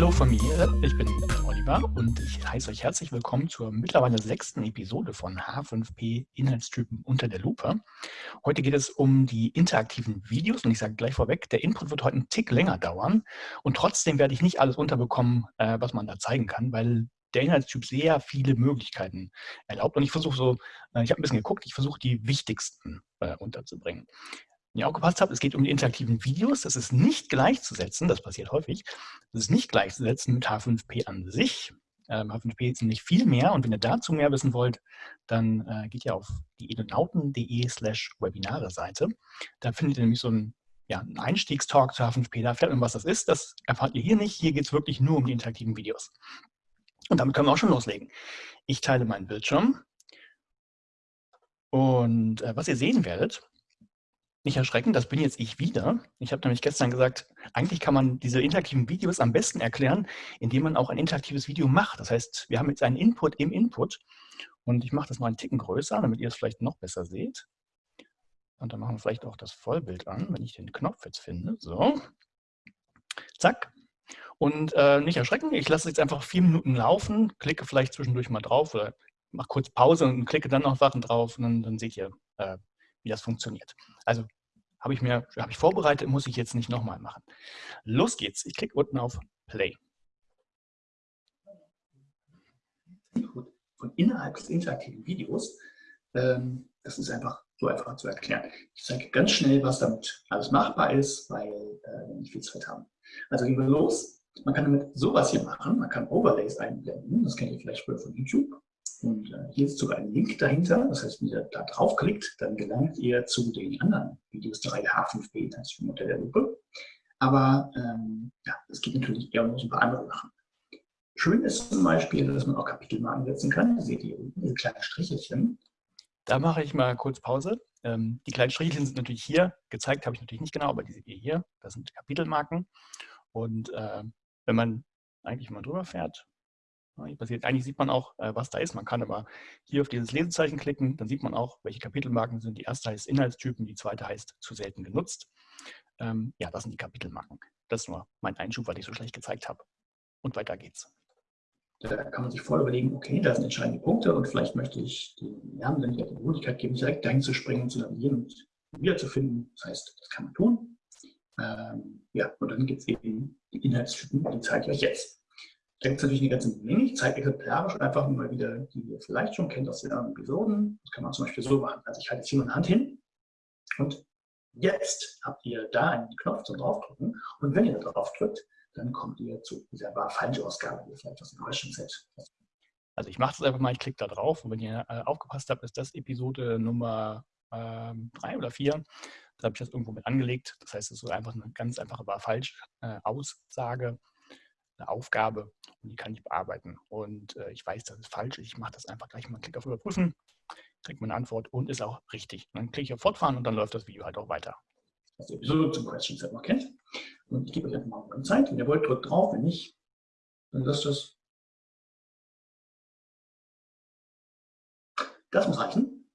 Hallo von mir, ich bin Oliver und ich heiße euch herzlich willkommen zur mittlerweile sechsten Episode von H5P Inhaltstypen unter der Lupe. Heute geht es um die interaktiven Videos und ich sage gleich vorweg, der Input wird heute einen Tick länger dauern und trotzdem werde ich nicht alles unterbekommen, äh, was man da zeigen kann, weil der Inhaltstyp sehr viele Möglichkeiten erlaubt und ich versuche so, äh, ich habe ein bisschen geguckt, ich versuche die wichtigsten äh, unterzubringen ihr aufgepasst habt, es geht um die interaktiven Videos. Das ist nicht gleichzusetzen, das passiert häufig, das ist nicht gleichzusetzen mit H5P an sich. Ähm, H5P ist nämlich viel mehr und wenn ihr dazu mehr wissen wollt, dann äh, geht ihr auf die edonauten.de slash Webinare Seite. Da findet ihr nämlich so einen, ja, einen Einstiegstalk zu H5P. Da erfährt man, was das ist. Das erfahrt ihr hier nicht. Hier geht es wirklich nur um die interaktiven Videos. Und damit können wir auch schon loslegen. Ich teile meinen Bildschirm. Und äh, was ihr sehen werdet, nicht erschrecken, das bin jetzt ich wieder. Ich habe nämlich gestern gesagt, eigentlich kann man diese interaktiven Videos am besten erklären, indem man auch ein interaktives Video macht. Das heißt, wir haben jetzt einen Input im Input und ich mache das mal einen Ticken größer, damit ihr es vielleicht noch besser seht. Und dann machen wir vielleicht auch das Vollbild an, wenn ich den Knopf jetzt finde. So, zack. Und äh, nicht erschrecken, ich lasse es jetzt einfach vier Minuten laufen, klicke vielleicht zwischendurch mal drauf oder mache kurz Pause und klicke dann noch Sachen drauf und dann, dann seht ihr, äh, wie das funktioniert. Also habe ich mir habe ich vorbereitet, muss ich jetzt nicht nochmal machen. Los geht's. Ich klicke unten auf Play. Von innerhalb des interaktiven Videos, ähm, das ist einfach so einfach zu erklären. Ich zeige ganz schnell, was damit alles machbar ist, weil äh, wir nicht viel Zeit haben. Also gehen wir los. Man kann damit sowas hier machen. Man kann Overlays einblenden. Das kennt ihr vielleicht früher von YouTube. Und hier ist sogar ein Link dahinter. Das heißt, wenn ihr da draufklickt, dann gelangt ihr zu den anderen Videos der Reihe H5P, das ist unter der Lupe. Aber ähm, ja, es gibt natürlich eher noch ein paar andere Sachen. Schön ist zum Beispiel, dass man auch Kapitelmarken setzen kann. Ihr seht hier unten diese kleinen Strichelchen. Da mache ich mal kurz Pause. Ähm, die kleinen Strichelchen sind natürlich hier. Gezeigt habe ich natürlich nicht genau, aber die seht ihr hier. Das sind Kapitelmarken. Und äh, wenn man eigentlich mal drüber fährt, eigentlich sieht man auch, äh, was da ist. Man kann aber hier auf dieses Lesezeichen klicken, dann sieht man auch, welche Kapitelmarken sind. Die erste heißt Inhaltstypen, die zweite heißt zu selten genutzt. Ähm, ja, das sind die Kapitelmarken. Das ist nur mein Einschub, weil ich so schlecht gezeigt habe. Und weiter geht's. Da kann man sich vorher überlegen, okay, da sind entscheidende Punkte und vielleicht möchte ich den Lernenden die Möglichkeit geben, direkt dahin zu springen, zu navigieren und wiederzufinden. Das heißt, das kann man tun. Ähm, ja, und dann gibt es eben die Inhaltstypen, die zeige ich euch jetzt. Da gibt es natürlich eine ganze Menge. Ich zeige exemplarisch einfach mal wieder, die ihr vielleicht schon kennt aus den anderen Episoden. Das kann man zum Beispiel so machen. Also ich halte jetzt hier meine Hand hin und jetzt habt ihr da einen Knopf zum draufdrücken und wenn ihr da drauf drückt, dann kommt ihr zu dieser war falsche Ausgabe, die ihr vielleicht aus dem Question Set. Also ich mache das einfach mal, ich klicke da drauf und wenn ihr äh, aufgepasst habt, ist das Episode Nummer ähm, drei oder vier. Da habe ich das irgendwo mit angelegt. Das heißt, es ist einfach eine ganz einfache war falsch äh, Aussage eine Aufgabe und die kann ich bearbeiten. Und äh, ich weiß, das ist falsch. Ich mache das einfach gleich mal, Klick auf Überprüfen, kriege meine Antwort und ist auch richtig. Und dann klicke ich auf Fortfahren und dann läuft das Video halt auch weiter. Was ihr sowieso zum Question Set noch kennt. Und ich gebe euch einfach mal eine Zeit. Wenn ihr wollt, drückt drauf. Wenn nicht, dann lasst das. Das muss reichen.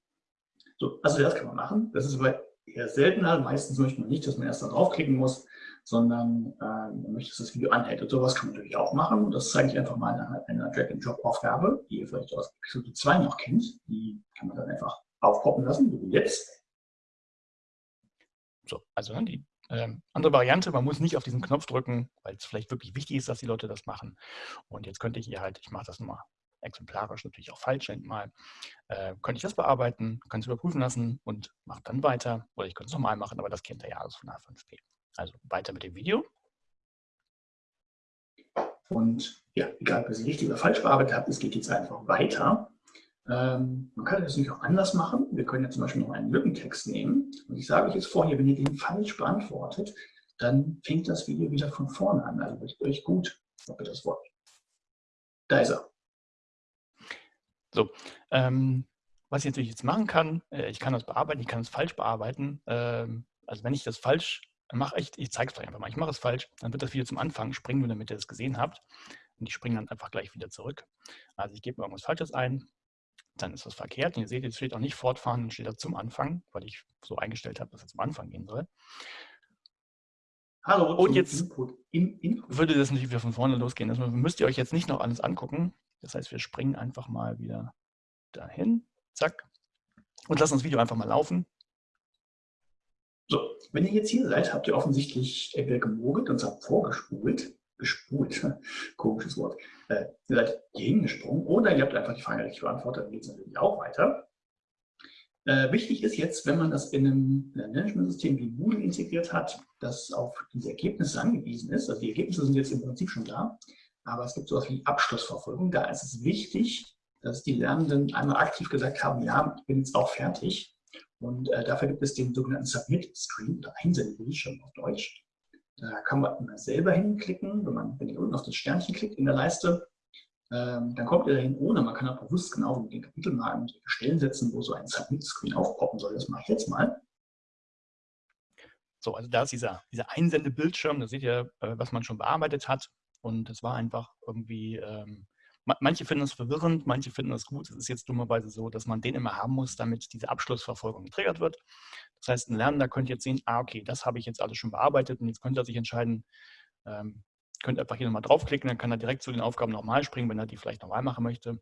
So, also das kann man machen. Das ist aber eher seltener. Meistens möchte man nicht, dass man erst da draufklicken muss sondern äh, man möchte, dass das Video anhält. Und sowas kann man natürlich auch machen. Und das zeige ich einfach mal in einer Drag-and-Drop-Aufgabe, die ihr vielleicht aus Episode 2 noch kennt. Die kann man dann einfach aufpoppen lassen, so wie jetzt. So, also die ähm, andere Variante, man muss nicht auf diesen Knopf drücken, weil es vielleicht wirklich wichtig ist, dass die Leute das machen. Und jetzt könnte ich hier halt, ich mache das nochmal exemplarisch, natürlich auch falsch mal, äh, könnte ich das bearbeiten, kann es überprüfen lassen und mache dann weiter. Oder ich könnte es nochmal machen, aber das kennt ihr ja alles von A5P. Also weiter mit dem Video. Und ja, egal, ob ihr sie richtig oder falsch bearbeitet habt, es geht jetzt einfach weiter. Ähm, man kann das natürlich auch anders machen. Wir können ja zum Beispiel noch einen Lückentext nehmen. Und ich sage euch jetzt vorher, wenn ihr den falsch beantwortet, dann fängt das Video wieder von vorne an. Also wird euch gut, ob ihr das wollt. Da ist er. So, ähm, was ich natürlich jetzt machen kann, äh, ich kann das bearbeiten, ich kann es falsch bearbeiten. Ähm, also wenn ich das falsch mache ich, ich zeige es euch einfach mal, ich mache es falsch, dann wird das Video zum Anfang springen, nur damit ihr es gesehen habt. Und ich springe dann einfach gleich wieder zurück. Also ich gebe irgendwas Falsches ein, dann ist das verkehrt. Und ihr seht, jetzt steht auch nicht fortfahren, dann steht da zum Anfang, weil ich so eingestellt habe, dass es zum Anfang gehen soll. Hallo, und jetzt Input, in, Input. würde das nicht wieder von vorne losgehen. Das müsst ihr euch jetzt nicht noch alles angucken. Das heißt, wir springen einfach mal wieder dahin. Zack. Und lassen das Video einfach mal laufen. So, wenn ihr jetzt hier seid, habt ihr offensichtlich entweder gemogelt und zwar vorgespult, gespult, komisches Wort, äh, ihr seid hier hingesprungen oder ihr habt einfach die Frage richtig beantwortet, dann geht es natürlich auch weiter. Äh, wichtig ist jetzt, wenn man das in einem, in einem Management-System wie Moodle integriert hat, das auf diese Ergebnisse angewiesen ist. Also die Ergebnisse sind jetzt im Prinzip schon da, aber es gibt sowas wie Abschlussverfolgung. Da ist es wichtig, dass die Lernenden einmal aktiv gesagt haben, ja, ich bin jetzt auch fertig. Und äh, dafür gibt es den sogenannten Submit-Screen oder Einsendebildschirm auf Deutsch. Da kann man immer selber hinklicken, wenn man, wenn ihr unten auf das Sternchen klickt in der Leiste, ähm, dann kommt ihr dahin ohne. Man kann auch bewusst genau mit den Kapitelmarken Stellen setzen, wo so ein Submit-Screen aufpoppen soll. Das mache ich jetzt mal. So, also da ist dieser, dieser Einsendebildschirm, da seht ihr, äh, was man schon bearbeitet hat. Und es war einfach irgendwie, ähm, manche finden es verwirrend, manche finden es gut. Es ist jetzt dummerweise so, dass man den immer haben muss, damit diese Abschlussverfolgung getriggert wird. Das heißt, ein Lernender könnte jetzt sehen, ah, okay, das habe ich jetzt alles schon bearbeitet und jetzt könnte er sich entscheiden, ähm, könnte einfach hier nochmal draufklicken, dann kann er direkt zu den Aufgaben nochmal springen, wenn er die vielleicht nochmal machen möchte.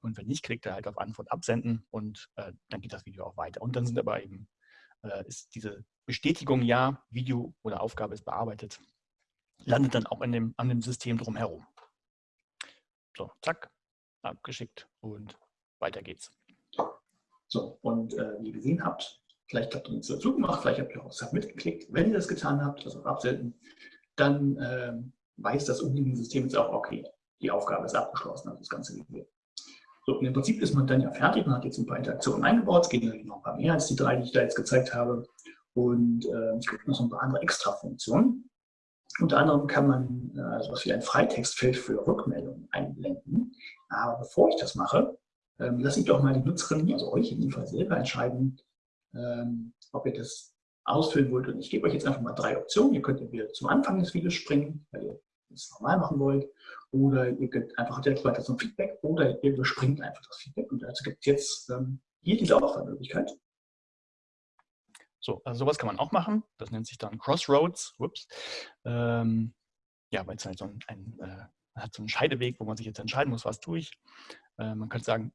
Und wenn nicht, klickt er halt auf Antwort absenden und äh, dann geht das Video auch weiter. Und dann sind aber eben, äh, ist diese Bestätigung, ja, Video oder Aufgabe ist bearbeitet, landet dann auch in dem, an dem System drumherum. So, zack, abgeschickt und weiter geht's. So, und äh, wie ihr gesehen habt, vielleicht habt ihr nichts dazu gemacht, vielleicht habt ihr auch Submit geklickt. Wenn ihr das getan habt, also absenden, dann äh, weiß das umliegende System jetzt auch, okay, die Aufgabe ist abgeschlossen, also das ganze Video. So, und im Prinzip ist man dann ja fertig, man hat jetzt ein paar Interaktionen eingebaut, es gehen natürlich noch ein paar mehr als die drei, die ich da jetzt gezeigt habe. Und äh, es gibt noch so ein paar andere Extra-Funktionen. Unter anderem kann man äh, sowas wie ein Freitextfeld für Rückmeldungen einblenden. Aber bevor ich das mache, ähm, lasse ich doch mal die Nutzerin, also euch in dem Fall selber entscheiden, ähm, ob ihr das ausfüllen wollt. Und ich gebe euch jetzt einfach mal drei Optionen. Ihr könnt entweder zum Anfang des Videos springen, weil ihr das normal machen wollt, oder ihr könnt einfach direkt weiter zum Feedback, oder ihr überspringt einfach das Feedback. Und dazu gibt es jetzt ähm, hier diese Auswahlmöglichkeit. So, also sowas kann man auch machen. Das nennt sich dann Crossroads. Ups. Ähm, ja, weil es halt so ein, ein äh, hat so einen Scheideweg, wo man sich jetzt entscheiden muss, was tue ich. Äh, man könnte sagen,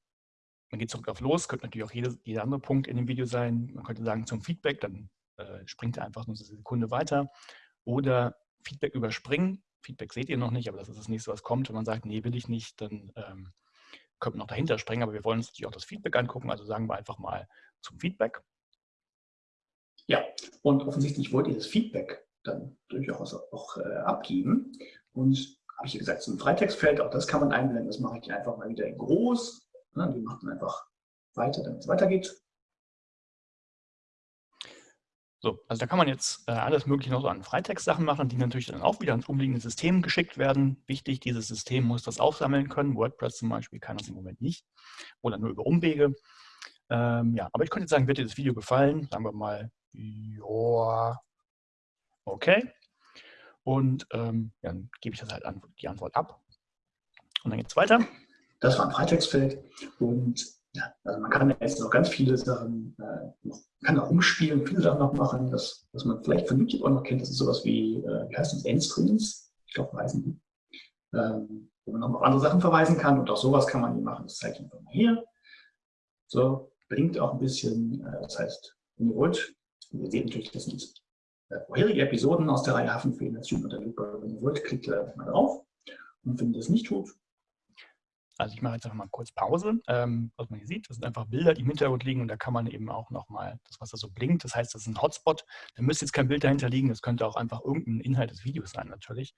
man geht zurück auf los, könnte natürlich auch jede, jeder andere Punkt in dem Video sein. Man könnte sagen zum Feedback, dann äh, springt er einfach nur eine Sekunde weiter. Oder Feedback überspringen. Feedback seht ihr noch nicht, aber das ist das nächste, was kommt. Wenn man sagt, nee, will ich nicht, dann ähm, könnte man noch dahinter springen. Aber wir wollen uns natürlich auch das Feedback angucken. Also sagen wir einfach mal zum Feedback. Ja, und offensichtlich wollt ihr das Feedback dann durchaus auch äh, abgeben. Und habe ich gesagt, so ein Freitextfeld, auch das kann man einblenden. Das mache ich einfach mal wieder in groß. Ne, die macht dann einfach weiter, damit es weitergeht. So, also da kann man jetzt äh, alles mögliche noch so an Freitext-Sachen machen, die natürlich dann auch wieder ans umliegende System geschickt werden. Wichtig, dieses System muss das aufsammeln können. WordPress zum Beispiel kann das im Moment nicht oder nur über Umwege. Ähm, ja, aber ich könnte jetzt sagen, wird dir das Video gefallen? Sagen wir mal, ja, okay. Und ähm, dann gebe ich das halt an, die Antwort ab. Und dann geht es weiter. Das war ein Freitextfeld und ja, also man kann jetzt noch ganz viele Sachen, äh, kann auch umspielen, viele Sachen noch machen, das, was man vielleicht von YouTube auch noch kennt, das ist sowas wie, äh, wie heißt das, Endscreens, ich glaube, heißen die, ähm, wo man noch auf andere Sachen verweisen kann und auch sowas kann man hier machen, das zeige ich einfach mal hier. So, blinkt auch ein bisschen, äh, das heißt, wenn ihr wollt, ihr seht natürlich, das sind äh, vorherige Episoden aus der Reihe Hafenfehlen, das unter Lupe, wenn ihr wollt, klickt da mal drauf und ihr das nicht tut, also ich mache jetzt einfach mal kurz Pause. Ähm, was man hier sieht, das sind einfach Bilder, die im Hintergrund liegen und da kann man eben auch nochmal das, was da so blinkt, das heißt, das ist ein Hotspot. Da müsste jetzt kein Bild dahinter liegen, das könnte auch einfach irgendein Inhalt des Videos sein natürlich.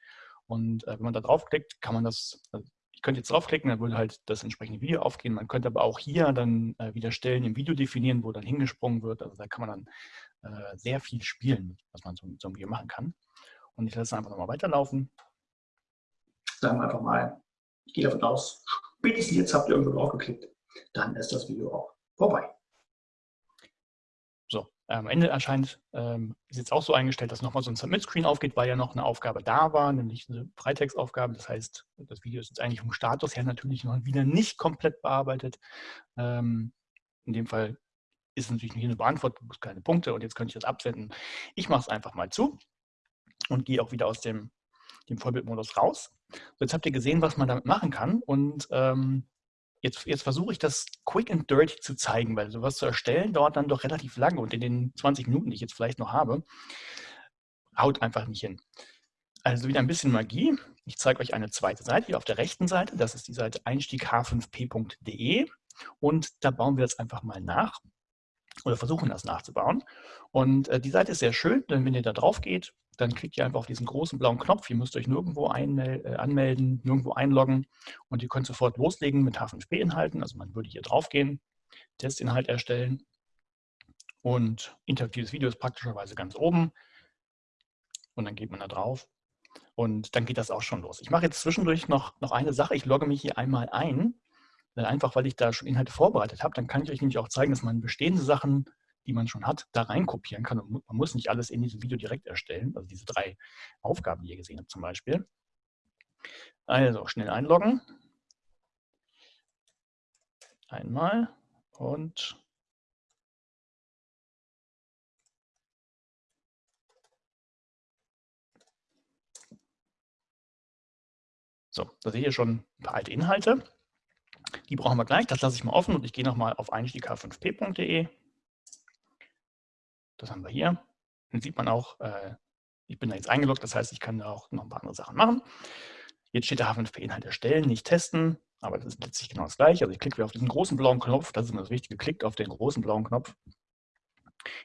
Und äh, wenn man da draufklickt, kann man das, also ich könnte jetzt draufklicken, dann würde halt das entsprechende Video aufgehen. Man könnte aber auch hier dann äh, wieder Stellen im Video definieren, wo dann hingesprungen wird. Also da kann man dann äh, sehr viel spielen, was man so mit so einem Video machen kann. Und ich lasse es einfach nochmal weiterlaufen. Sagen wir einfach mal, ich gehe davon aus, spätestens jetzt habt ihr irgendwo drauf geklickt, dann ist das Video auch vorbei. So, am Ende erscheint, ähm, ist jetzt auch so eingestellt, dass nochmal so ein Submit-Screen aufgeht, weil ja noch eine Aufgabe da war, nämlich eine Freitextaufgabe. Das heißt, das Video ist jetzt eigentlich vom Status her natürlich noch wieder nicht komplett bearbeitet. Ähm, in dem Fall ist natürlich nicht eine Beantwortung, keine Punkte und jetzt könnte ich das absenden. Ich mache es einfach mal zu und gehe auch wieder aus dem, dem Vollbildmodus raus. So, jetzt habt ihr gesehen, was man damit machen kann und ähm, jetzt, jetzt versuche ich das quick and dirty zu zeigen, weil sowas zu erstellen dauert dann doch relativ lange und in den 20 Minuten, die ich jetzt vielleicht noch habe, haut einfach nicht hin. Also wieder ein bisschen Magie. Ich zeige euch eine zweite Seite hier auf der rechten Seite. Das ist die Seite einstieg-h5p.de und da bauen wir jetzt einfach mal nach oder versuchen das nachzubauen. Und äh, die Seite ist sehr schön, denn wenn ihr da drauf geht, dann klickt ihr einfach auf diesen großen blauen Knopf. Ihr müsst euch nirgendwo äh, anmelden, nirgendwo einloggen und ihr könnt sofort loslegen mit H5P-Inhalten. Also man würde hier drauf gehen, Testinhalt erstellen und interaktives Video ist praktischerweise ganz oben und dann geht man da drauf und dann geht das auch schon los. Ich mache jetzt zwischendurch noch, noch eine Sache. Ich logge mich hier einmal ein, einfach weil ich da schon Inhalte vorbereitet habe. Dann kann ich euch nämlich auch zeigen, dass man bestehende Sachen die man schon hat, da rein kopieren kann. Und man muss nicht alles in diesem Video direkt erstellen, also diese drei Aufgaben, die ihr gesehen habt zum Beispiel. Also schnell einloggen. Einmal und So, da seht ihr schon ein paar alte Inhalte. Die brauchen wir gleich. Das lasse ich mal offen und ich gehe nochmal auf einstieg5p.de. Das haben wir hier. Dann sieht man auch, äh, ich bin da jetzt eingeloggt, das heißt, ich kann da auch noch ein paar andere Sachen machen. Jetzt steht der H5P-Inhalt erstellen, nicht testen, aber das ist letztlich genau das gleiche. Also ich klicke auf diesen großen blauen Knopf, das ist immer das Wichtige, klickt auf den großen blauen Knopf.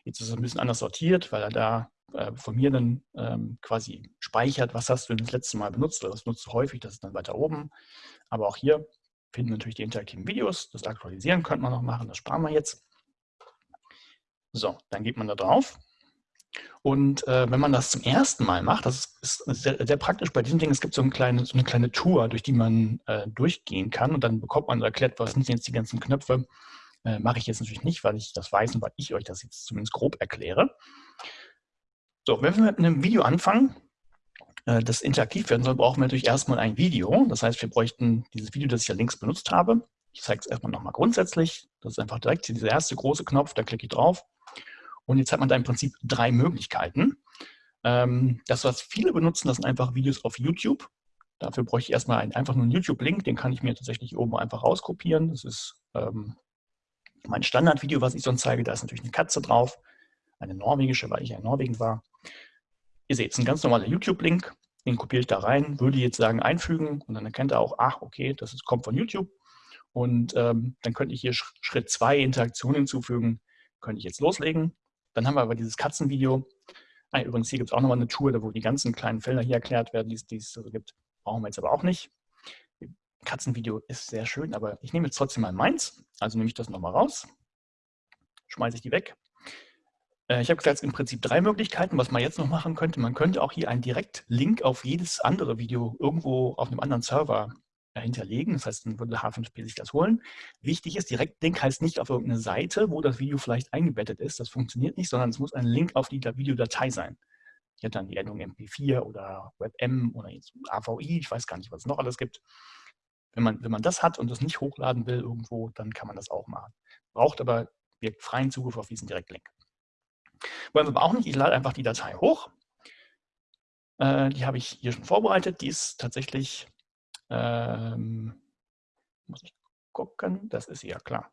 Jetzt ist es ein bisschen anders sortiert, weil er da äh, von mir dann ähm, quasi speichert, was hast du denn das letzte Mal benutzt oder was nutzt du häufig, das ist dann weiter oben. Aber auch hier finden natürlich die interaktiven Videos, das Aktualisieren könnte man noch machen, das sparen wir jetzt. So, dann geht man da drauf. Und äh, wenn man das zum ersten Mal macht, das ist sehr, sehr, praktisch bei diesem Ding, es gibt so eine kleine, so eine kleine Tour, durch die man äh, durchgehen kann und dann bekommt man erklärt, was sind jetzt die ganzen Knöpfe. Äh, Mache ich jetzt natürlich nicht, weil ich das weiß und weil ich euch das jetzt zumindest grob erkläre. So, wenn wir mit einem Video anfangen, äh, das interaktiv werden soll, brauchen wir natürlich erstmal ein Video. Das heißt, wir bräuchten dieses Video, das ich ja links benutzt habe. Ich zeige es erstmal nochmal grundsätzlich. Das ist einfach direkt dieser erste große Knopf, da klicke ich drauf. Und jetzt hat man da im Prinzip drei Möglichkeiten. Ähm, das, was viele benutzen, das sind einfach Videos auf YouTube. Dafür bräuchte ich erstmal einen, einfach nur einen YouTube-Link, den kann ich mir tatsächlich oben einfach rauskopieren. Das ist ähm, mein Standardvideo, was ich sonst zeige. Da ist natürlich eine Katze drauf, eine norwegische, weil ich ja in Norwegen war. Ihr seht, es ist ein ganz normaler YouTube-Link, den kopiere ich da rein, würde jetzt sagen einfügen und dann erkennt er auch, ach, okay, das ist, kommt von YouTube. Und ähm, dann könnte ich hier Schritt 2 Interaktion hinzufügen, könnte ich jetzt loslegen. Dann haben wir aber dieses Katzenvideo. Ah, übrigens, hier gibt es auch nochmal eine Tour, wo die ganzen kleinen Felder hier erklärt werden, die es so gibt. Brauchen wir jetzt aber auch nicht. Katzenvideo ist sehr schön, aber ich nehme jetzt trotzdem mal meins. Also nehme ich das nochmal raus, schmeiße ich die weg. Äh, ich habe gesagt, im Prinzip drei Möglichkeiten, was man jetzt noch machen könnte. Man könnte auch hier einen Direktlink auf jedes andere Video irgendwo auf einem anderen Server hinterlegen. Das heißt, dann würde H5P sich das holen. Wichtig ist, Direktlink heißt nicht auf irgendeine Seite, wo das Video vielleicht eingebettet ist. Das funktioniert nicht, sondern es muss ein Link auf die Videodatei sein. Ich hätte dann die Endung MP4 oder WebM oder AVI, ich weiß gar nicht, was es noch alles gibt. Wenn man, wenn man das hat und das nicht hochladen will irgendwo, dann kann man das auch machen. Braucht aber wirkt freien Zugriff auf diesen Direktlink. Wollen wir aber auch nicht, ich lade einfach die Datei hoch. Äh, die habe ich hier schon vorbereitet. Die ist tatsächlich ähm, muss ich gucken, das ist ja klar.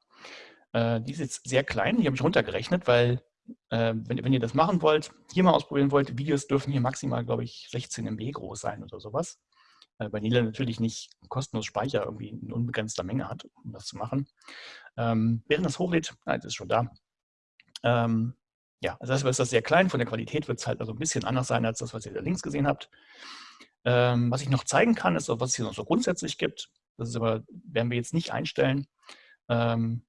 Äh, die ist jetzt sehr klein, die habe ich runtergerechnet, weil äh, wenn, wenn, ihr das machen wollt, hier mal ausprobieren wollt, Videos dürfen hier maximal, glaube ich, 16 MB groß sein oder sowas. Äh, weil Nila natürlich nicht kostenlos Speicher irgendwie in unbegrenzter Menge hat, um das zu machen. Ähm, während das hochlädt, nein, das ist schon da. Ähm, ja, also das ist das sehr klein, von der Qualität wird es halt also ein bisschen anders sein als das, was ihr da links gesehen habt. Ähm, was ich noch zeigen kann, ist, was es hier noch so grundsätzlich gibt. Das ist aber, werden wir jetzt nicht einstellen. Ähm,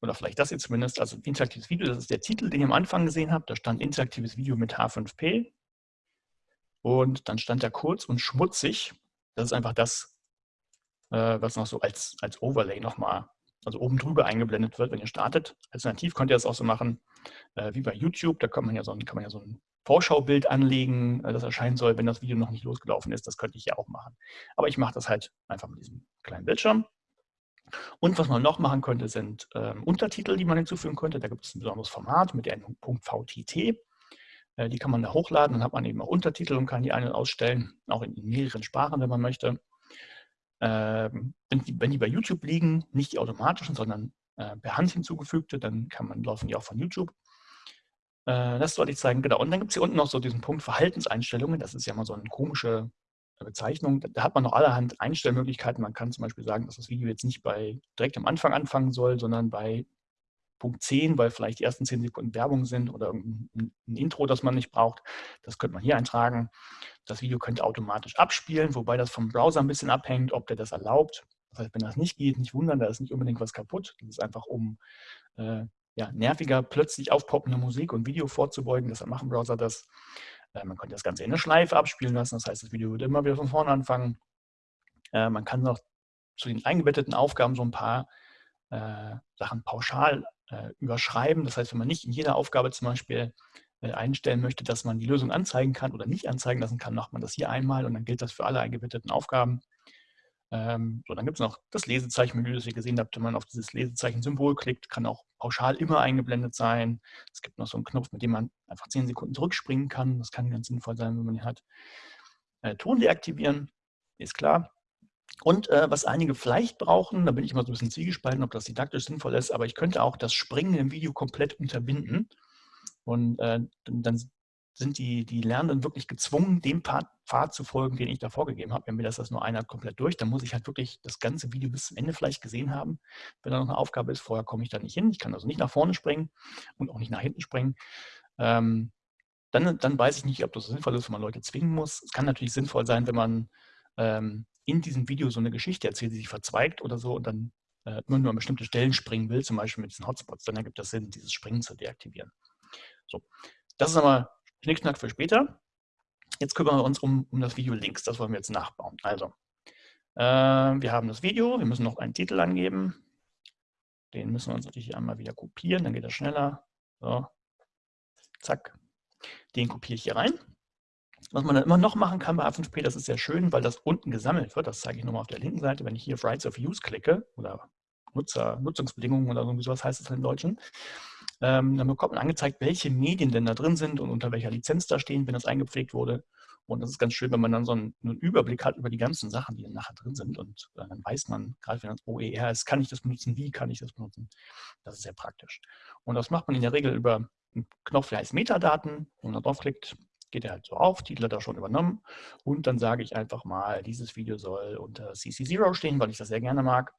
oder vielleicht das jetzt zumindest. Also interaktives Video, das ist der Titel, den ihr am Anfang gesehen habt. Da stand interaktives Video mit H5P. Und dann stand da kurz und schmutzig. Das ist einfach das, äh, was noch so als, als Overlay nochmal, also oben drüber eingeblendet wird, wenn ihr startet. Alternativ könnt ihr das auch so machen, äh, wie bei YouTube. Da kann man ja so ein, kann man ja so ein Vorschaubild anlegen, äh, das erscheinen soll, wenn das Video noch nicht losgelaufen ist. Das könnte ich ja auch machen. Aber ich mache das halt einfach mit diesem kleinen Bildschirm. Und was man noch machen könnte, sind ähm, Untertitel, die man hinzufügen könnte. Da gibt es ein besonderes Format mit der Endung .vtt. Äh, die kann man da hochladen, dann hat man eben auch Untertitel und kann die ein- und ausstellen, auch in mehreren Sprachen, wenn man möchte. Ähm, wenn, die, wenn die bei YouTube liegen, nicht die automatischen, sondern äh, per Hand hinzugefügte, dann kann man, laufen die auch von YouTube. Äh, das wollte ich zeigen, genau. Und dann gibt es hier unten noch so diesen Punkt Verhaltenseinstellungen. Das ist ja mal so eine komische Bezeichnung. Da hat man noch allerhand Einstellmöglichkeiten. Man kann zum Beispiel sagen, dass das Video jetzt nicht bei direkt am Anfang anfangen soll, sondern bei Punkt 10, weil vielleicht die ersten 10 Sekunden Werbung sind oder ein, ein Intro, das man nicht braucht. Das könnte man hier eintragen. Das Video könnte automatisch abspielen, wobei das vom Browser ein bisschen abhängt, ob der das erlaubt. Das heißt, wenn das nicht geht, nicht wundern, da ist nicht unbedingt was kaputt. Das ist einfach, um äh, ja, nerviger, plötzlich aufpoppende Musik und Video vorzubeugen. Deshalb machen Browser das. Äh, man könnte das Ganze in eine Schleife abspielen lassen. Das heißt, das Video würde immer wieder von vorne anfangen. Äh, man kann noch zu den eingebetteten Aufgaben so ein paar äh, Sachen pauschal äh, überschreiben. Das heißt, wenn man nicht in jeder Aufgabe zum Beispiel einstellen möchte, dass man die Lösung anzeigen kann oder nicht anzeigen lassen kann, macht man das hier einmal und dann gilt das für alle eingebetteten Aufgaben. Ähm, so, dann gibt es noch das Lesezeichenmenü, das ihr gesehen habt. Wenn man auf dieses Lesezeichen-Symbol klickt, kann auch pauschal immer eingeblendet sein. Es gibt noch so einen Knopf, mit dem man einfach 10 Sekunden zurückspringen kann. Das kann ganz sinnvoll sein, wenn man ihn hat. Äh, Ton deaktivieren, ist klar. Und äh, was einige vielleicht brauchen, da bin ich immer so ein bisschen zwiegespalten, ob das didaktisch sinnvoll ist, aber ich könnte auch das Springen im Video komplett unterbinden. Und äh, dann sind die, die Lernenden wirklich gezwungen, dem Pfad, zu folgen, den ich da vorgegeben habe. Wenn mir das, das nur einer komplett durch, dann muss ich halt wirklich das ganze Video bis zum Ende vielleicht gesehen haben. Wenn da noch eine Aufgabe ist, vorher komme ich da nicht hin. Ich kann also nicht nach vorne springen und auch nicht nach hinten springen. Ähm, dann, dann weiß ich nicht, ob das sinnvoll ist, wenn man Leute zwingen muss. Es kann natürlich sinnvoll sein, wenn man ähm, in diesem Video so eine Geschichte erzählt, die sich verzweigt oder so und dann äh, nur an bestimmte Stellen springen will, zum Beispiel mit diesen Hotspots, dann ergibt das Sinn, dieses Springen zu deaktivieren. So, das ist aber Schnickschnack für später. Jetzt kümmern wir uns um, um das Video links. Das wollen wir jetzt nachbauen. Also, äh, wir haben das Video. Wir müssen noch einen Titel angeben. Den müssen wir uns natürlich einmal wieder kopieren. Dann geht das schneller. So, zack. Den kopiere ich hier rein. Was man dann immer noch machen kann bei AffenSP, das ist sehr schön, weil das unten gesammelt wird. Das zeige ich nochmal auf der linken Seite. Wenn ich hier auf Rights of Use klicke oder Nutzer, Nutzungsbedingungen oder irgendwie sowas heißt es im Deutschen, ähm, dann bekommt man angezeigt, welche Medien denn da drin sind und unter welcher Lizenz da stehen, wenn das eingepflegt wurde. Und das ist ganz schön, wenn man dann so einen, Überblick hat über die ganzen Sachen, die dann nachher drin sind. Und äh, dann weiß man, gerade wenn das OER ist, kann ich das benutzen, wie kann ich das benutzen. Das ist sehr praktisch. Und das macht man in der Regel über einen Knopf, der heißt Metadaten. Wenn man da draufklickt, geht er halt so auf, Titel hat er schon übernommen. Und dann sage ich einfach mal, dieses Video soll unter CC0 stehen, weil ich das sehr gerne mag.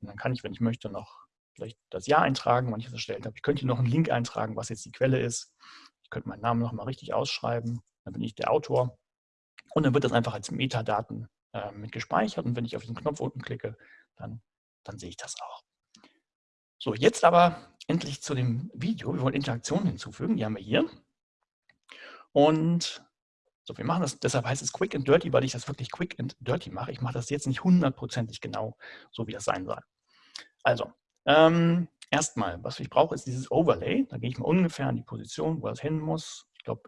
Und dann kann ich, wenn ich möchte, noch vielleicht das Jahr eintragen, wann ich das erstellt habe. Ich könnte hier noch einen Link eintragen, was jetzt die Quelle ist. Ich könnte meinen Namen noch mal richtig ausschreiben. Dann bin ich der Autor. Und dann wird das einfach als Metadaten äh, mit gespeichert. Und wenn ich auf diesen Knopf unten klicke, dann, dann sehe ich das auch. So, jetzt aber endlich zu dem Video. Wir wollen Interaktionen hinzufügen. Die haben wir hier. Und so, wir machen das, deshalb heißt es Quick and Dirty, weil ich das wirklich Quick and Dirty mache. Ich mache das jetzt nicht hundertprozentig genau, so wie das sein soll. Also, ähm, erstmal, was ich brauche, ist dieses Overlay. Da gehe ich mal ungefähr an die Position, wo das hin muss. Ich glaube,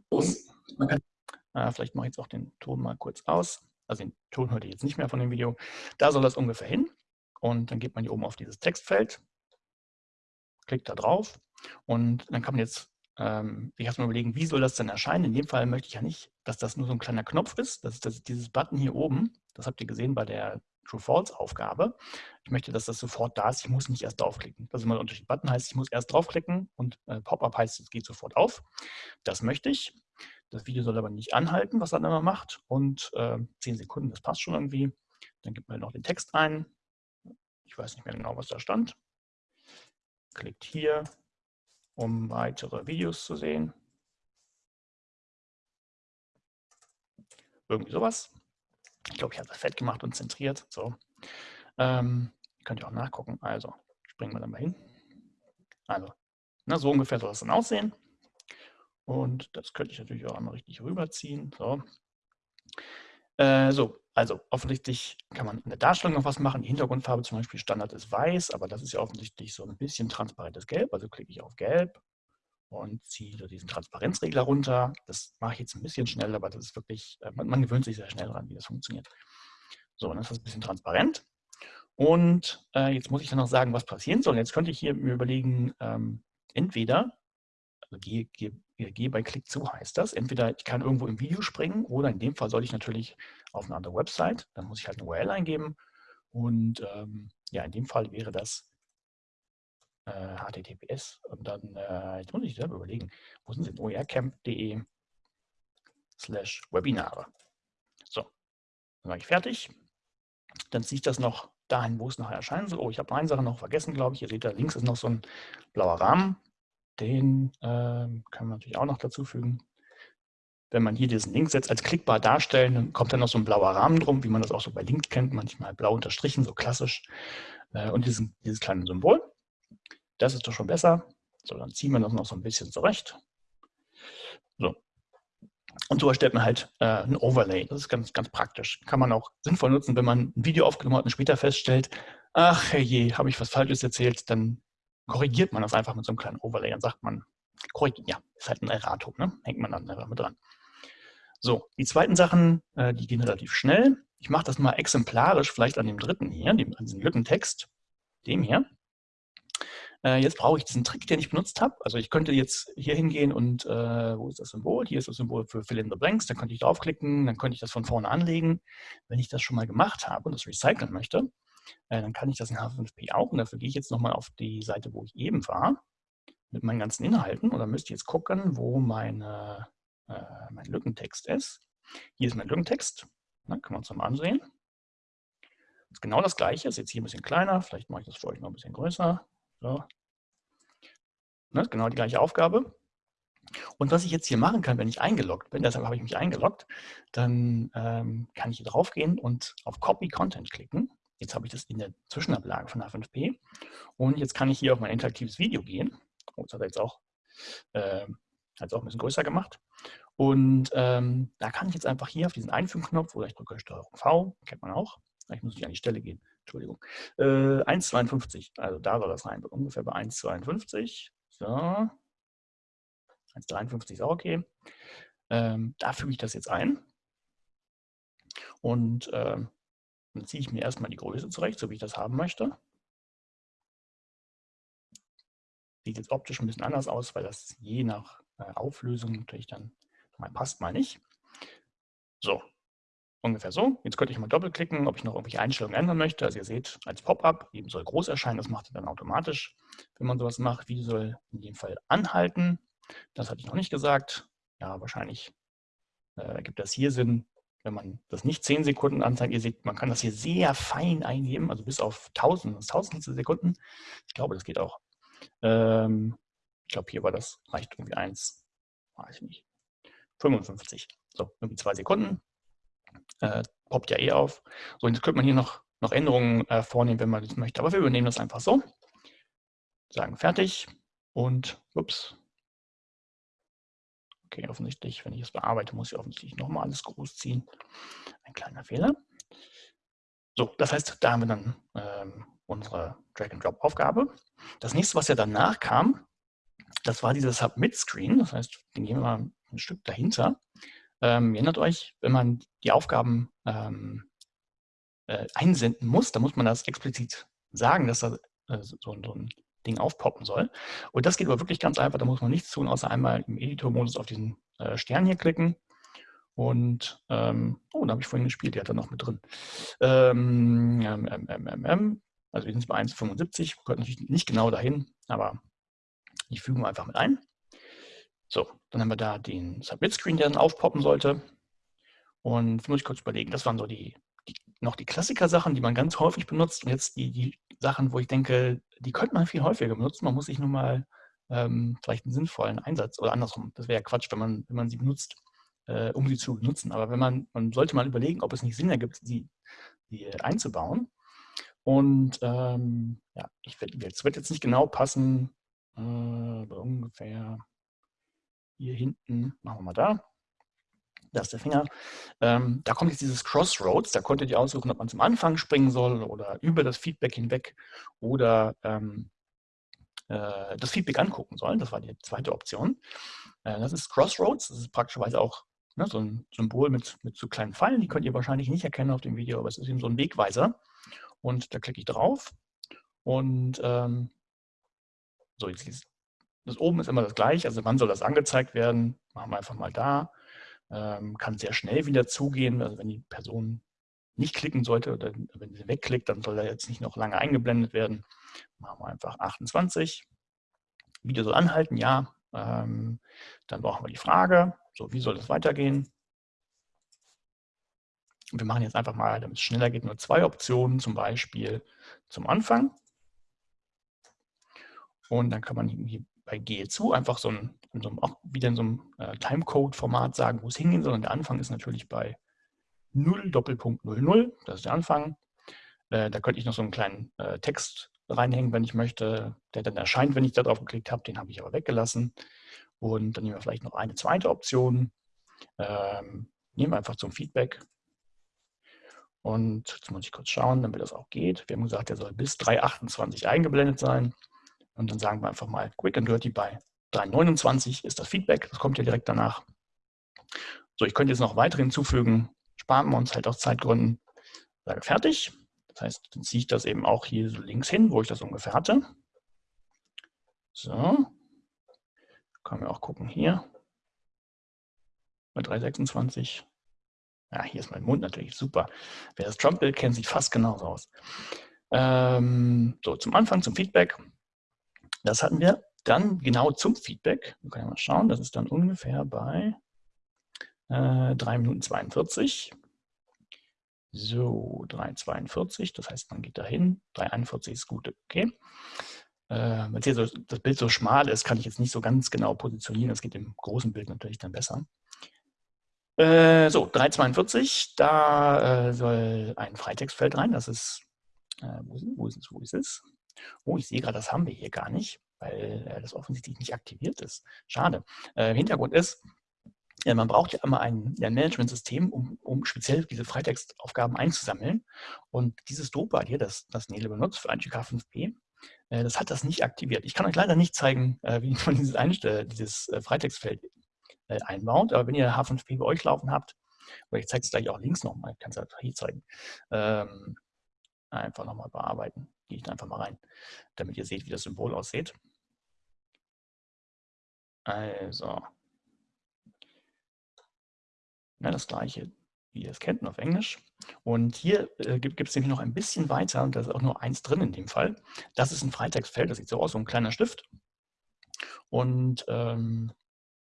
äh, vielleicht mache ich jetzt auch den Ton mal kurz aus. Also den Ton hört ihr jetzt nicht mehr von dem Video. Da soll das ungefähr hin. Und dann geht man hier oben auf dieses Textfeld, klickt da drauf und dann kann man jetzt ähm, ich erstmal überlegen, wie soll das denn erscheinen? In dem Fall möchte ich ja nicht, dass das nur so ein kleiner Knopf ist. Das ist das, dieses Button hier oben. Das habt ihr gesehen bei der True-False-Aufgabe. Ich möchte, dass das sofort da ist. Ich muss nicht erst draufklicken. Das ist immer der Unterschied. Button heißt, ich muss erst draufklicken und äh, Pop-up heißt, es geht sofort auf. Das möchte ich. Das Video soll aber nicht anhalten, was dann immer macht. Und äh, 10 Sekunden, das passt schon irgendwie. Dann gibt man noch den Text ein. Ich weiß nicht mehr genau, was da stand. Klickt hier, um weitere Videos zu sehen. Irgendwie sowas. Ich glaube, ich habe das fett gemacht und zentriert. So. Ähm, könnt ihr auch nachgucken. Also, springen wir dann mal hin. Also, na, so ungefähr soll das dann aussehen. Und das könnte ich natürlich auch einmal richtig rüberziehen. So. Äh, so, also offensichtlich kann man in der Darstellung noch was machen. Die Hintergrundfarbe zum Beispiel Standard ist weiß, aber das ist ja offensichtlich so ein bisschen transparentes Gelb. Also klicke ich auf Gelb und ziehe so diesen Transparenzregler runter. Das mache ich jetzt ein bisschen schnell, aber das ist wirklich, äh, man, man gewöhnt sich sehr schnell daran, wie das funktioniert. So, dann ist das ein bisschen transparent. Und äh, jetzt muss ich dann noch sagen, was passieren soll. Jetzt könnte ich hier mir überlegen, ähm, entweder Also gehe, gehe, gehe bei Klick zu heißt das. Entweder ich kann irgendwo im Video springen oder in dem Fall soll ich natürlich auf eine andere Website. Dann muss ich halt eine URL eingeben. Und ähm, ja, in dem Fall wäre das äh, HTTPS. Und dann, äh, jetzt muss ich selber überlegen, wo sind sie oercamp.de slash Webinare. So, dann war ich fertig. Dann ziehe ich das noch dahin, wo es nachher erscheinen soll. Oh, ich habe eine Sache noch vergessen, glaube ich. Ihr seht da links ist noch so ein blauer Rahmen. Den äh, können wir natürlich auch noch dazu fügen. Wenn man hier diesen Link setzt, als klickbar darstellen, dann kommt dann noch so ein blauer Rahmen drum, wie man das auch so bei Link kennt, manchmal blau unterstrichen, so klassisch. Äh, und diesen, dieses kleine Symbol. Das ist doch schon besser. So, dann ziehen wir das noch so ein bisschen zurecht. So. Und so erstellt man halt äh, ein Overlay. Das ist ganz, ganz praktisch. Kann man auch sinnvoll nutzen, wenn man ein Video aufgenommen hat und später feststellt, ach je, habe ich was Falsches erzählt, dann korrigiert man das einfach mit so einem kleinen Overlay. Dann sagt man, korrigiert, ja, ist halt ein Erratum, ne? hängt man dann einfach mit dran. So, die zweiten Sachen, äh, die gehen relativ schnell. Ich mache das mal exemplarisch, vielleicht an dem dritten hier, dem, an diesem Lückentext, dem hier. Äh, jetzt brauche ich diesen Trick, den ich benutzt habe. Also ich könnte jetzt hier hingehen und, äh, wo ist das Symbol? Hier ist das Symbol für Fill in the Blanks. Da könnte ich draufklicken, dann könnte ich das von vorne anlegen. Wenn ich das schon mal gemacht habe und das recyceln möchte, äh, dann kann ich das in H5P auch. Und dafür gehe ich jetzt nochmal auf die Seite, wo ich eben war, mit meinen ganzen Inhalten. Und dann müsst ihr jetzt gucken, wo meine, äh, mein Lückentext ist. Hier ist mein Lückentext. Dann können wir uns mal ansehen. Genau das gleiche, ist jetzt hier ein bisschen kleiner. Vielleicht mache ich das für euch noch ein bisschen größer. So. Ne, genau die gleiche Aufgabe. Und was ich jetzt hier machen kann, wenn ich eingeloggt bin, deshalb habe ich mich eingeloggt, dann ähm, kann ich hier drauf gehen und auf Copy Content klicken. Jetzt habe ich das in der Zwischenablage von H5P. Und jetzt kann ich hier auf mein interaktives Video gehen. Oh, das hat er jetzt auch, äh, hat auch ein bisschen größer gemacht. Und ähm, da kann ich jetzt einfach hier auf diesen Einfügen-Knopf oder ich drücke STRG V, kennt man auch. Ich muss nicht an die Stelle gehen. Entschuldigung. Äh, 1,52. Also da soll das rein. Ungefähr bei 1,52. So. 1,53 ist auch okay. Ähm, da füge ich das jetzt ein. Und ähm, dann ziehe ich mir erstmal die Größe zurecht, so wie ich das haben möchte. Sieht jetzt optisch ein bisschen anders aus, weil das je nach äh, Auflösung natürlich dann mal passt, mal nicht. So, ungefähr so. Jetzt könnte ich mal doppelklicken, ob ich noch irgendwelche Einstellungen ändern möchte. Also ihr seht, als Pop-up, eben soll groß erscheinen, das macht er dann automatisch, wenn man sowas macht. Video soll in dem Fall anhalten. Das hatte ich noch nicht gesagt. Ja, wahrscheinlich äh, gibt das hier Sinn, wenn man das nicht 10 Sekunden anzeigt, ihr seht, man kann das hier sehr fein eingeben, also bis auf 1000, Tausendstel Sekunden. Ich glaube, das geht auch. Ähm, ich glaube, hier war das, reicht irgendwie 1, weiß ich nicht, 55. So, irgendwie zwei Sekunden. Äh, poppt ja eh auf. So, jetzt könnte man hier noch, noch Änderungen äh, vornehmen, wenn man das möchte. Aber wir übernehmen das einfach so. Sagen fertig und ups, Okay, offensichtlich, wenn ich es bearbeite, muss ich offensichtlich nochmal alles groß ziehen. Ein kleiner Fehler. So, das heißt, da haben wir dann ähm, unsere Drag-and-Drop-Aufgabe. Das nächste, was ja danach kam, das war dieser Submit-Screen. Das heißt, den gehen wir mal ein Stück dahinter. Ähm, erinnert euch, wenn man die Aufgaben ähm, äh, einsenden muss, dann muss man das explizit sagen, dass da äh, so, so, ein Ding aufpoppen soll. Und das geht aber wirklich ganz einfach, da muss man nichts tun, außer einmal im Editor-Modus auf diesen äh, Stern hier klicken. Und, ähm, oh, da habe ich vorhin gespielt, die hat er noch mit drin. Ähm, ähm, ähm, ähm, ähm also wir sind bei 1,75, gehört natürlich nicht genau dahin, aber ich füge mal einfach mit ein. So, dann haben wir da den Submit-Screen, der dann aufpoppen sollte. Und muss ich kurz überlegen, das waren so die, die noch die Klassiker-Sachen, die man ganz häufig benutzt. Und jetzt die, die Sachen, wo ich denke, die könnte man viel häufiger benutzen. Man muss sich nur mal ähm, vielleicht einen sinnvollen Einsatz oder andersrum. Das wäre ja Quatsch, wenn man, wenn man sie benutzt, äh, um sie zu benutzen. Aber wenn man, man sollte mal überlegen, ob es nicht Sinn ergibt, sie, sie einzubauen. Und ähm, ja, ich es wird jetzt nicht genau passen, äh, ungefähr hier hinten, machen wir mal da. Da ist der Finger. Ähm, da kommt jetzt dieses Crossroads. Da konntet ihr aussuchen, ob man zum Anfang springen soll oder über das Feedback hinweg oder ähm, äh, das Feedback angucken soll. Das war die zweite Option. Äh, das ist Crossroads. Das ist praktischerweise auch ne, so ein Symbol mit, mit so kleinen Pfeilen. Die könnt ihr wahrscheinlich nicht erkennen auf dem Video, aber es ist eben so ein Wegweiser. Und da klicke ich drauf. Und ähm, so, jetzt das oben ist immer das gleiche, also wann soll das angezeigt werden? Machen wir einfach mal da. Ähm, kann sehr schnell wieder zugehen, also wenn die Person nicht klicken sollte oder wenn sie wegklickt, dann soll er jetzt nicht noch lange eingeblendet werden. Machen wir einfach 28. Video soll anhalten, ja. Ähm, dann brauchen wir die Frage, so wie soll das weitergehen? Und wir machen jetzt einfach mal, damit es schneller geht, nur zwei Optionen, zum Beispiel zum Anfang. Und dann kann man hier bei Gehe zu einfach so ein, so ein auch wieder in so einem äh, Timecode-Format sagen, wo es hingehen soll. Und der Anfang ist natürlich bei 0 Doppelpunkt 00, das ist der Anfang. Äh, da könnte ich noch so einen kleinen äh, Text reinhängen, wenn ich möchte, der dann erscheint, wenn ich da drauf geklickt habe. Den habe ich aber weggelassen. Und dann nehmen wir vielleicht noch eine zweite Option. Ähm, nehmen wir einfach zum Feedback. Und jetzt muss ich kurz schauen, damit das auch geht. Wir haben gesagt, der soll bis 3.28 eingeblendet sein. Und dann sagen wir einfach mal Quick and Dirty bei 3.29 ist das Feedback. Das kommt ja direkt danach. So, ich könnte jetzt noch weitere hinzufügen. Sparen wir uns halt aus Zeitgründen. Sage fertig. Das heißt, dann ziehe ich das eben auch hier so links hin, wo ich das ungefähr hatte. So. Können wir auch gucken hier. Bei 3,26. Ja, hier ist mein Mund natürlich super. Wer das Trump-Bild kennt, sieht fast genauso aus. Ähm, so, zum Anfang, zum Feedback. Das hatten wir dann genau zum Feedback. Wir können mal schauen, das ist dann ungefähr bei äh, 3 Minuten 42. So, 3,42, das heißt, man geht dahin. 3,41 ist gut, okay. Äh, Weil hier so, das Bild so schmal ist, kann ich jetzt nicht so ganz genau positionieren. Das geht im großen Bild natürlich dann besser. Äh, so, 3,42, da äh, soll ein Freitextfeld rein. Das ist, äh, wo, wo ist es, wo ist es? Oh, ich sehe gerade, das haben wir hier gar nicht, weil äh, das offensichtlich nicht aktiviert ist. Schade. Äh, Hintergrund ist, ja, man braucht ja immer ein, ein Management-System, um, um speziell diese Freitextaufgaben einzusammeln. Und dieses Drupal hier, das, das Nele benutzt für IGK 5P, äh, das hat das nicht aktiviert. Ich kann euch leider nicht zeigen, äh, wie man dieses, dieses äh, Freitextfeld äh, einbaut. Aber wenn ihr H5P bei euch laufen habt, oder ich zeige es gleich auch links nochmal, ich kann es einfach hier zeigen, ähm, einfach nochmal bearbeiten gehe ich da einfach mal rein, damit ihr seht, wie das Symbol aussieht. Also, ja, das gleiche, wie ihr es kennt, auf Englisch. Und hier äh, gibt es nämlich noch ein bisschen weiter, und da ist auch nur eins drin in dem Fall. Das ist ein Freitextfeld, das sieht so aus, so ein kleiner Stift. Und ähm,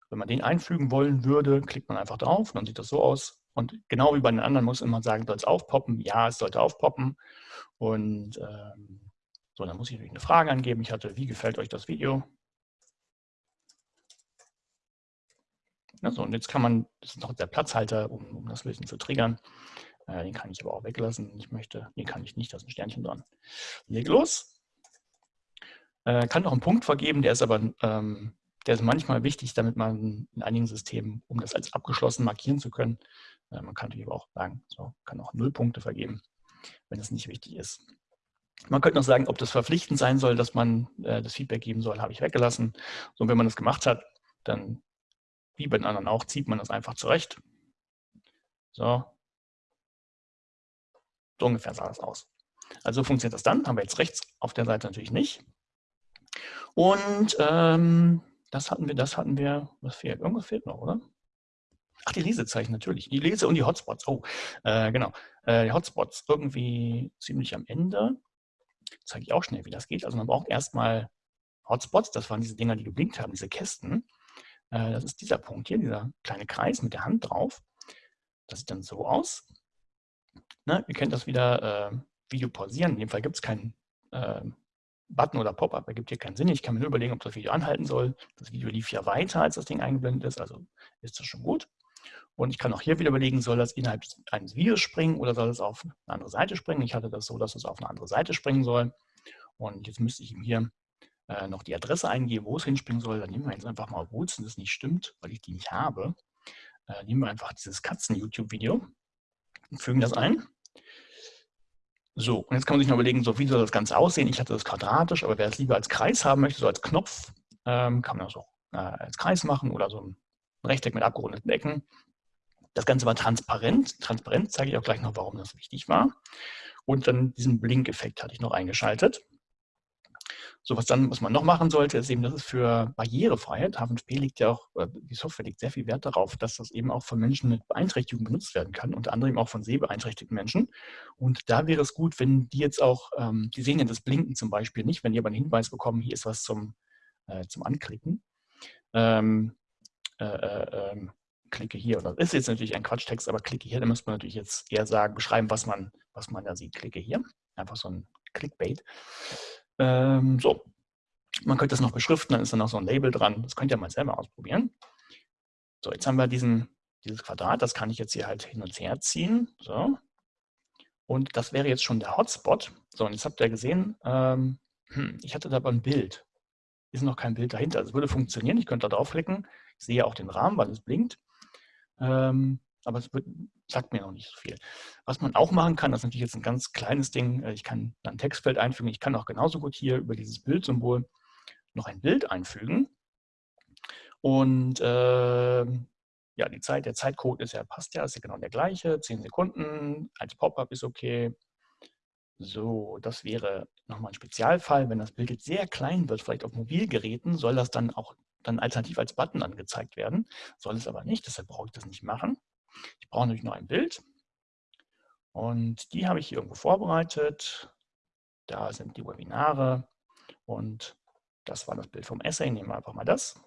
wenn man den einfügen wollen würde, klickt man einfach drauf, dann sieht das so aus. Und genau wie bei den anderen muss man sagen, soll es aufpoppen? Ja, es sollte aufpoppen. Und ähm, so, dann muss ich natürlich eine Frage angeben. Ich hatte, wie gefällt euch das Video? Also, und jetzt kann man, das ist noch der Platzhalter, um, um das bisschen zu triggern. Äh, den kann ich aber auch weglassen. Ich möchte, den kann ich nicht, da ist ein Sternchen dran. Leg los. Äh, kann noch einen Punkt vergeben, der ist aber ähm, der ist manchmal wichtig, damit man in einigen Systemen, um das als abgeschlossen markieren zu können, man kann natürlich aber auch sagen, so kann auch null Punkte vergeben, wenn es nicht wichtig ist. Man könnte noch sagen, ob das verpflichtend sein soll, dass man äh, das Feedback geben soll, habe ich weggelassen. So, und wenn man das gemacht hat, dann, wie bei den anderen auch, zieht man das einfach zurecht. So. So ungefähr sah das aus. Also funktioniert das dann, haben wir jetzt rechts auf der Seite natürlich nicht. Und ähm, das hatten wir, das hatten wir, was fehlt? Irgendwas fehlt noch, oder? Ach, die Lesezeichen natürlich. Die Lese- und die Hotspots. Oh, äh, genau. Äh, die Hotspots irgendwie ziemlich am Ende. Zeige ich auch schnell, wie das geht. Also man braucht erstmal Hotspots. Das waren diese Dinger, die geblinkt haben, diese Kästen. Äh, das ist dieser Punkt hier, dieser kleine Kreis mit der Hand drauf. Das sieht dann so aus. Ne, ihr kennt das wieder, äh, Video pausieren. In dem Fall gibt es keinen äh, Button oder Pop-up ergibt hier keinen Sinn. Ich kann mir nur überlegen, ob das Video anhalten soll. Das Video lief ja weiter, als das Ding eingeblendet ist, also ist das schon gut. Und ich kann auch hier wieder überlegen, soll das innerhalb eines Videos springen oder soll es auf eine andere Seite springen. Ich hatte das so, dass es auf eine andere Seite springen soll. Und jetzt müsste ich ihm hier äh, noch die Adresse eingeben, wo es hinspringen soll. Dann nehmen wir jetzt einfach mal, obwohl es das nicht stimmt, weil ich die nicht habe, äh, nehmen wir einfach dieses Katzen-YouTube-Video und fügen das ein. So, und jetzt kann man sich noch überlegen, so wie soll das Ganze aussehen? Ich hatte das quadratisch, aber wer es lieber als Kreis haben möchte, so als Knopf, ähm, kann man das auch äh, als Kreis machen oder so ein Rechteck mit abgerundeten Ecken. Das Ganze war transparent. Transparent zeige ich auch gleich noch, warum das wichtig war. Und dann diesen Blink-Effekt hatte ich noch eingeschaltet. So, was dann, was man noch machen sollte, ist eben, das ist für Barrierefreiheit. H5P liegt ja auch, die Software legt sehr viel Wert darauf, dass das eben auch von Menschen mit Beeinträchtigung benutzt werden kann, unter anderem auch von sehbeeinträchtigten Menschen. Und da wäre es gut, wenn die jetzt auch, ähm, die sehen ja das Blinken zum Beispiel nicht, wenn die aber einen Hinweis bekommen, hier ist was zum, äh, zum Anklicken. Ähm, äh, äh, ähm, klicke hier, oder ist jetzt natürlich ein Quatschtext, aber klicke hier, dann müsste man natürlich jetzt eher sagen, beschreiben, was man, was man da sieht. Klicke hier, einfach so ein Clickbait. Ähm, so, man könnte das noch beschriften, dann ist dann noch so ein Label dran. Das könnt ihr mal selber ausprobieren. So, jetzt haben wir diesen, dieses Quadrat, das kann ich jetzt hier halt hin und her ziehen. So. Und das wäre jetzt schon der Hotspot. So, und jetzt habt ihr gesehen, ähm, hm, ich hatte da aber ein Bild. Ist noch kein Bild dahinter. Also es würde funktionieren, ich könnte da draufklicken. Ich sehe auch den Rahmen, weil es blinkt. Ähm, aber es wird, sagt mir noch nicht so viel. Was man auch machen kann, das ist natürlich jetzt ein ganz kleines Ding, äh, ich kann ein Textfeld einfügen, ich kann auch genauso gut hier über dieses Bildsymbol noch ein Bild einfügen. Und äh, ja, die Zeit, der Zeitcode ist ja, passt ja, ist ja genau der gleiche, 10 Sekunden, als Pop-up ist okay. So, das wäre nochmal ein Spezialfall. Wenn das Bild jetzt sehr klein wird, vielleicht auf Mobilgeräten, soll das dann auch dann alternativ als Button angezeigt werden. Soll es aber nicht, deshalb brauche ich das nicht machen. Ich brauche natürlich noch ein Bild. Und die habe ich hier irgendwo vorbereitet. Da sind die Webinare. Und das war das Bild vom Essay. Nehmen wir einfach mal das.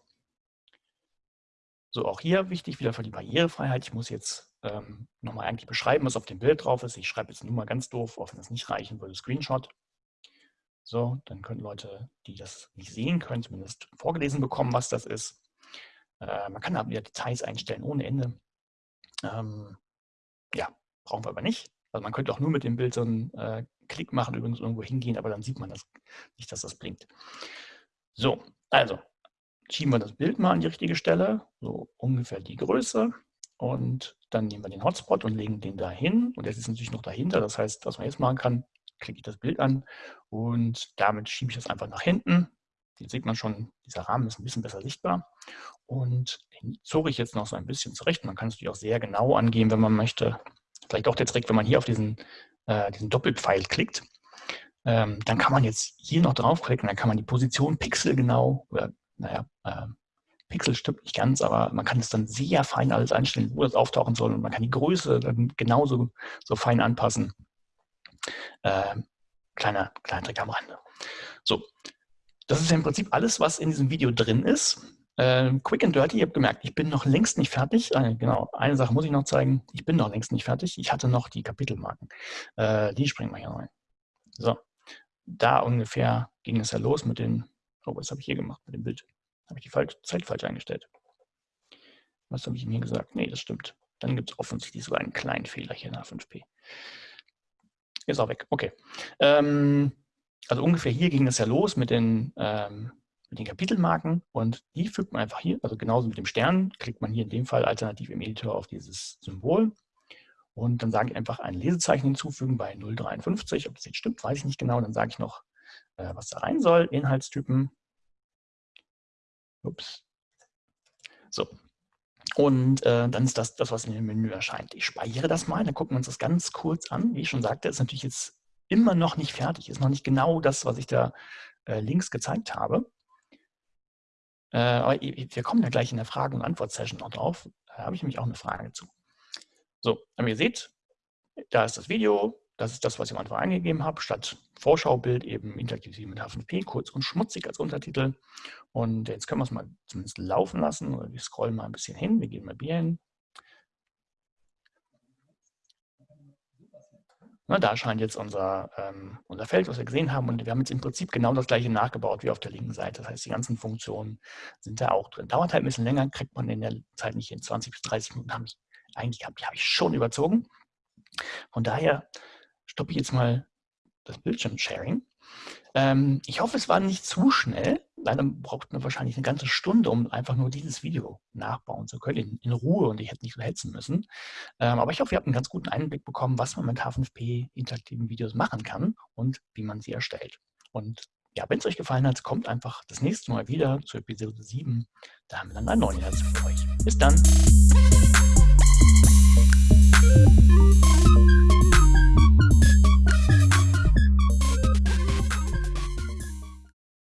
So, auch hier wichtig wieder für die Barrierefreiheit. Ich muss jetzt ähm, nochmal eigentlich beschreiben, was auf dem Bild drauf ist. Ich schreibe jetzt nur mal ganz doof, auch wenn das nicht reichen würde, Screenshot. So, dann können Leute, die das nicht sehen können, zumindest vorgelesen bekommen, was das ist. Äh, man kann da wieder Details einstellen ohne Ende. Ähm, ja, brauchen wir aber nicht. Also man könnte auch nur mit dem Bild so einen äh, Klick machen, übrigens irgendwo hingehen, aber dann sieht man das nicht, dass das blinkt. So, also schieben wir das Bild mal an die richtige Stelle, so ungefähr die Größe. Und dann nehmen wir den Hotspot und legen den dahin. Und jetzt ist natürlich noch dahinter. Das heißt, was man jetzt machen kann, klicke ich das Bild an und damit schiebe ich das einfach nach hinten. Hier sieht man schon, dieser Rahmen ist ein bisschen besser sichtbar. Und den zog ich jetzt noch so ein bisschen zurecht. Man kann es natürlich auch sehr genau angehen, wenn man möchte. Vielleicht auch der Trick, wenn man hier auf diesen, äh, diesen Doppelpfeil klickt, ähm, dann kann man jetzt hier noch draufklicken, dann kann man die Position pixelgenau, oder naja, äh, Pixel stimmt nicht ganz, aber man kann es dann sehr fein alles einstellen, wo das auftauchen soll und man kann die Größe dann genauso so fein anpassen. Äh, kleiner, kleiner Trick am Rande. So, das ist ja im Prinzip alles, was in diesem Video drin ist. Äh, quick and dirty, ihr habt gemerkt, ich bin noch längst nicht fertig. Äh, genau, eine Sache muss ich noch zeigen. Ich bin noch längst nicht fertig. Ich hatte noch die Kapitelmarken. Äh, die springen wir hier rein. So, da ungefähr ging es ja los mit den, oh, was habe ich hier gemacht mit dem Bild? Habe ich die falsch, Zeit falsch eingestellt? Was habe ich hier gesagt? Nee, das stimmt. Dann gibt es offensichtlich sogar einen kleinen Fehler hier in H5P. Ist auch weg. Okay. Ähm, also ungefähr hier ging es ja los mit den, ähm, mit den Kapitelmarken und die fügt man einfach hier, also genauso mit dem Stern, klickt man hier in dem Fall alternativ im Editor auf dieses Symbol und dann sage ich einfach ein Lesezeichen hinzufügen bei 053. Ob das jetzt stimmt, weiß ich nicht genau. Dann sage ich noch, äh, was da rein soll. Inhaltstypen. Ups. So, und äh, dann ist das das, was in dem Menü erscheint. Ich speichere das mal, dann gucken wir uns das ganz kurz an. Wie ich schon sagte, ist natürlich jetzt immer noch nicht fertig, ist noch nicht genau das, was ich da äh, links gezeigt habe. Äh, aber wir kommen ja gleich in der Frage- und Antwort-Session noch drauf. Da habe ich nämlich auch eine Frage zu. So, aber ihr seht, da ist das Video, das ist das, was ich am Anfang eingegeben habe, statt Vorschaubild eben interaktiv mit H5P, kurz und schmutzig als Untertitel. Und jetzt können wir es mal zumindest laufen lassen. Oder wir scrollen mal ein bisschen hin. Wir gehen mal hier hin. Na, da erscheint jetzt unser, ähm, unser Feld, was wir gesehen haben. Und wir haben jetzt im Prinzip genau das gleiche nachgebaut wie auf der linken Seite. Das heißt, die ganzen Funktionen sind da auch drin. Dauert halt ein bisschen länger, kriegt man in der Zeit nicht in 20 bis 30 Minuten. Habe ich eigentlich die habe ich schon überzogen. Von daher stoppe ich jetzt mal das Bildschirm-Sharing. Ähm, ich hoffe, es war nicht zu schnell. Leider braucht man wahrscheinlich eine ganze Stunde, um einfach nur dieses Video nachbauen zu können, in, in Ruhe und ich hätte nicht so hetzen müssen. Ähm, aber ich hoffe, ihr habt einen ganz guten Einblick bekommen, was man mit H5P interaktiven Videos machen kann und wie man sie erstellt. Und ja, wenn es euch gefallen hat, kommt einfach das nächste Mal wieder zu Episode 7. Da haben wir dann einen neuen Inhalt für euch. Bis dann!